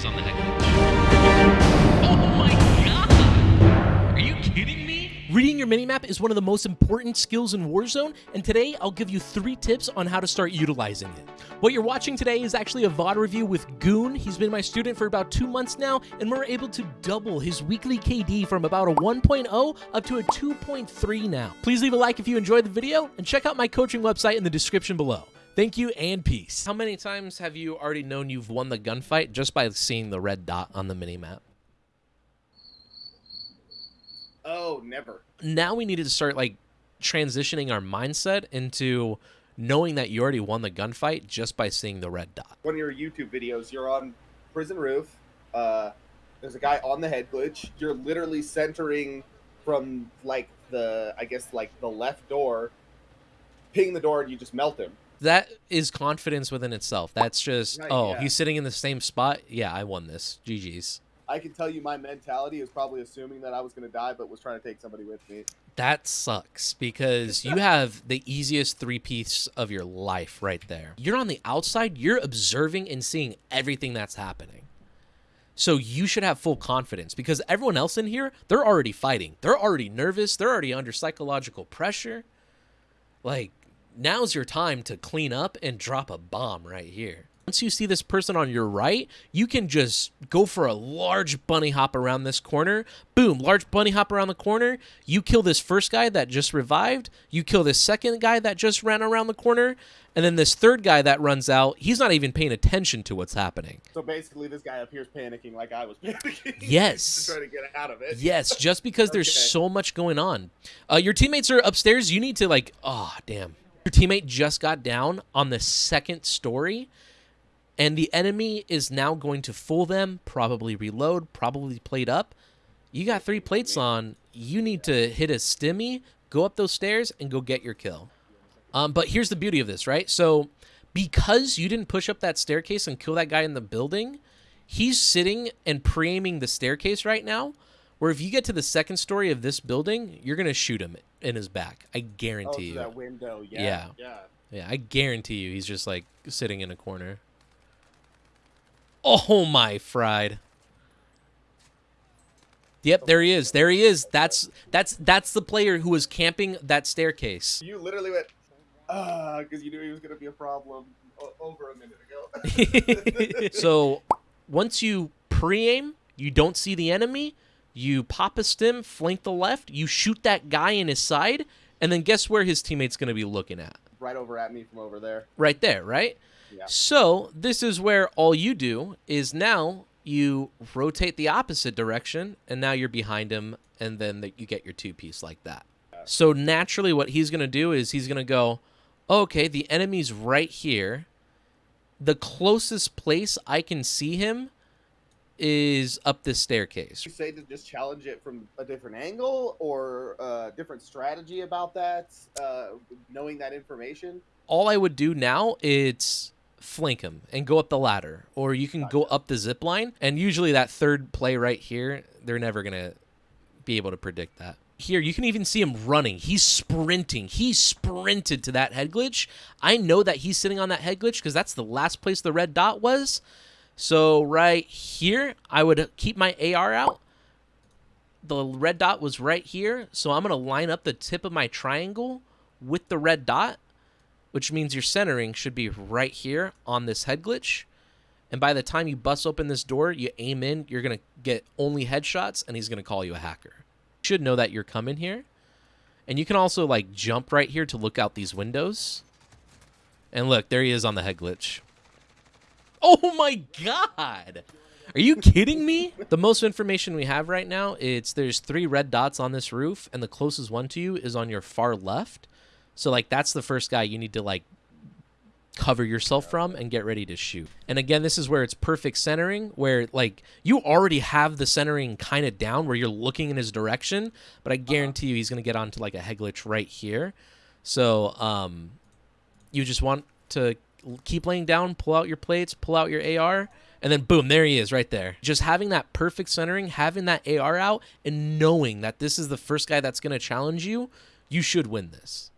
is on the head. Oh my god! Are you kidding me? Reading your minimap is one of the most important skills in Warzone, and today I'll give you three tips on how to start utilizing it. What you're watching today is actually a VOD review with Goon. He's been my student for about two months now, and we're able to double his weekly KD from about a 1.0 up to a 2.3 now. Please leave a like if you enjoyed the video, and check out my coaching website in the description below. Thank you and peace. How many times have you already known you've won the gunfight just by seeing the red dot on the minimap? Oh, never. now we needed to start like transitioning our mindset into knowing that you already won the gunfight just by seeing the red dot. One of your YouTube videos, you're on prison roof. Uh, there's a guy on the head glitch. You're literally centering from like the, I guess like the left door, ping the door, and you just melt him. That is confidence within itself. That's just, Right, oh, yeah. he's sitting in the same spot. Yeah, I won this. GG's. I can tell you my mentality is probably assuming that I was going to die, but was trying to take somebody with me. That sucks because you have the easiest three piece of your life right there. You're on the outside, you're observing and seeing everything that's happening. So you should have full confidence because everyone else in here, they're already fighting. They're already nervous. They're already under psychological pressure. Like, now's your time to clean up and drop a bomb right here. Once you see this person on your right, you can just go for a large bunny hop around this corner. Boom, large bunny hop around the corner. You kill this first guy that just revived. You kill this second guy that just ran around the corner. And then this third guy that runs out, he's not even paying attention to what's happening. So basically, this guy up here is panicking like I was panicking. Yes. to try to get out of it. Yes, just because there's so much going on. Uh, your teammates are upstairs. You need to like, oh damn. Your teammate just got down on the second story, and the enemy is now going to fool them. Probably reload. Probably plate up. You got three plates on. You need to hit a stimmy, go up those stairs, and go get your kill. Um, but here's the beauty of this, right? So because you didn't push up that staircase and kill that guy in the building, he's sitting and pre-aiming the staircase right now. Where if you get to the second story of this building, you're gonna shoot him in his back. I Oh, guarantee through you. that window. Yeah. Yeah. Yeah. Yeah, I guarantee you, he's just like sitting in a corner. Oh my fried. Yep, there he is. There he is. That's that's that's the player who was camping that staircase. You literally went, ah, because you knew he was going to be a problem over a minute ago. so once you pre-aim, you don't see the enemy, you pop a stim, flank the left, you shoot that guy in his side, and then guess where his teammate's going to be looking at? right over at me from over there. Right there, right? Yeah. So this is where all you do is now you rotate the opposite direction, and now you're behind him, and then that you get your two piece like that. Yeah. So naturally, what he's gonna do is he's gonna go, okay, the enemy's right here. The closest place I can see him is up this staircase. You say to just challenge it from a different angle or a different strategy about that, uh, knowing that information. all I would do now is flank him and go up the ladder, or you can go up the zip line. And usually that third play right here, they're never gonna be able to predict that. Here, you can even see him running. He's sprinting. He sprinted to that head glitch. I know that he's sitting on that head glitch because that's the last place the red dot was. So right here, I would keep my AR out. The red dot was right here, so I'm gonna line up the tip of my triangle with the red dot which means your centering should be right here on this head glitch. And by the time you bust open this door, you aim in, you're going to get only headshots, and he's going to call you a hacker. You should know that you're coming here. And you can also, like, jump right here to look out these windows. And look, there he is on the head glitch. Oh my god! Are you kidding me? The most information we have right now, it's there's three red dots on this roof, and the closest one to you is on your far left. So like that's the first guy you need to like cover yourself from and get ready to shoot. And again, this is where it's perfect centering, where like you already have the centering kind of down where you're looking in his direction, but I guarantee you he's gonna get onto like a head glitch right here. So um you just want to keep laying down, pull out your plates, pull out your AR, and then boom, there he is right there. Just having that perfect centering, having that AR out, and knowing that this is the first guy that's going to challenge you, you should win this.